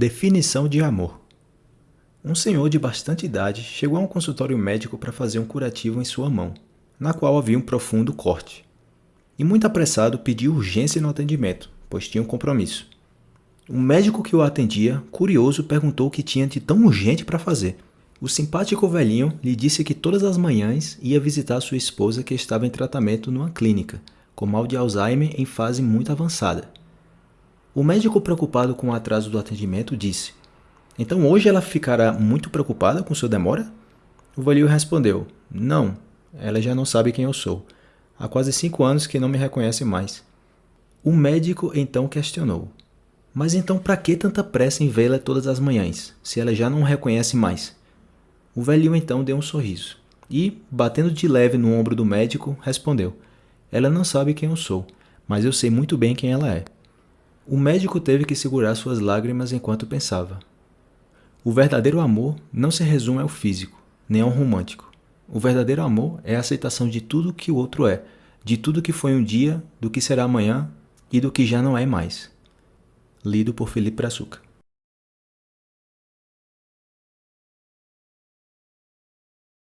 Definição de amor. Um senhor de bastante idade chegou a um consultório médico para fazer um curativo em sua mão, na qual havia um profundo corte. E muito apressado pediu urgência no atendimento, pois tinha um compromisso. O médico que o atendia, curioso, perguntou o que tinha de tão urgente para fazer. O simpático velhinho lhe disse que todas as manhãs ia visitar sua esposa que estava em tratamento numa clínica, com mal de Alzheimer em fase muito avançada. O médico, preocupado com o atraso do atendimento, disse: Então hoje ela ficará muito preocupada com sua demora? O velho respondeu: Não, ela já não sabe quem eu sou. Há quase cinco anos que não me reconhece mais. O médico então questionou: Mas então para que tanta pressa em vê-la todas as manhãs, se ela já não reconhece mais? O velhinho então deu um sorriso e, batendo de leve no ombro do médico, respondeu: Ela não sabe quem eu sou, mas eu sei muito bem quem ela é. O médico teve que segurar suas lágrimas enquanto pensava. O verdadeiro amor não se resume ao físico, nem ao romântico. O verdadeiro amor é a aceitação de tudo que o outro é, de tudo que foi um dia, do que será amanhã e do que já não é mais. Lido por Felipe Brazuca.